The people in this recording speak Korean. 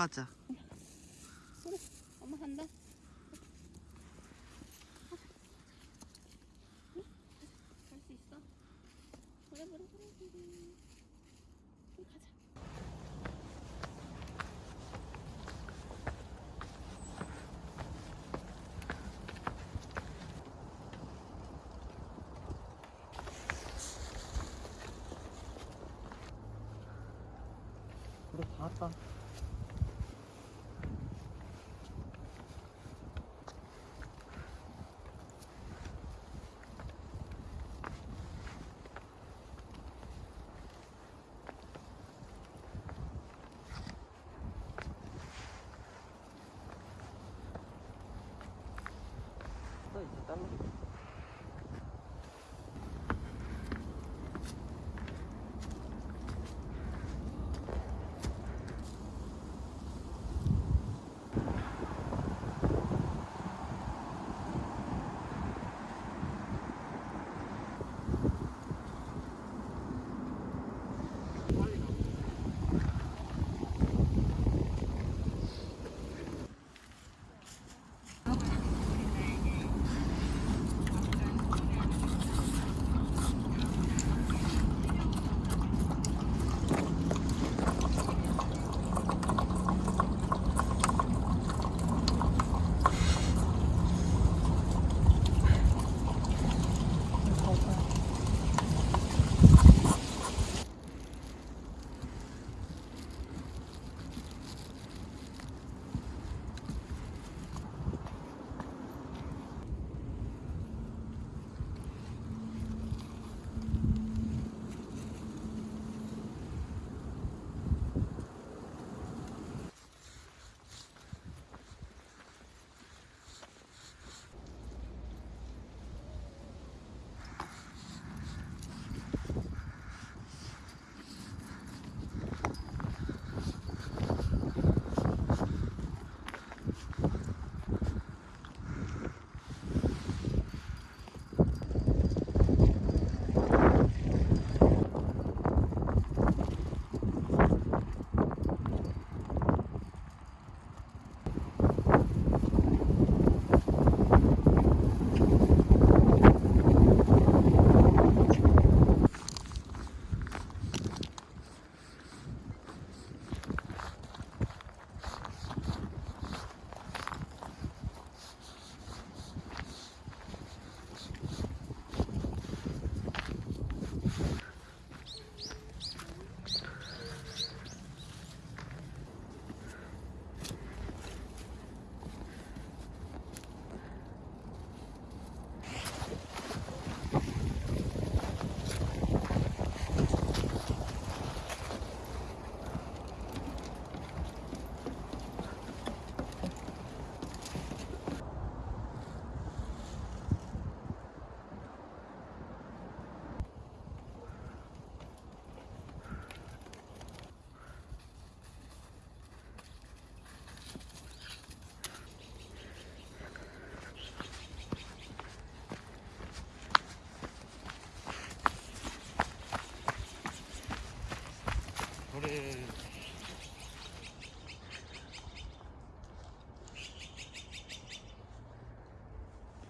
올라가자. 그래 엄마 간다 갈 수 있어 그래 그래 그래 그래 그래 가자 그래 다 왔다. рядом Mm-hmm.